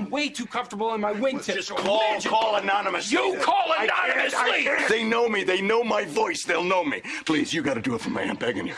I'm way too comfortable in my wingtip. Just call, call anonymously. You call I can't, I can't. They know me. They know my voice. They'll know me. Please, you got to do it for me. I'm begging you.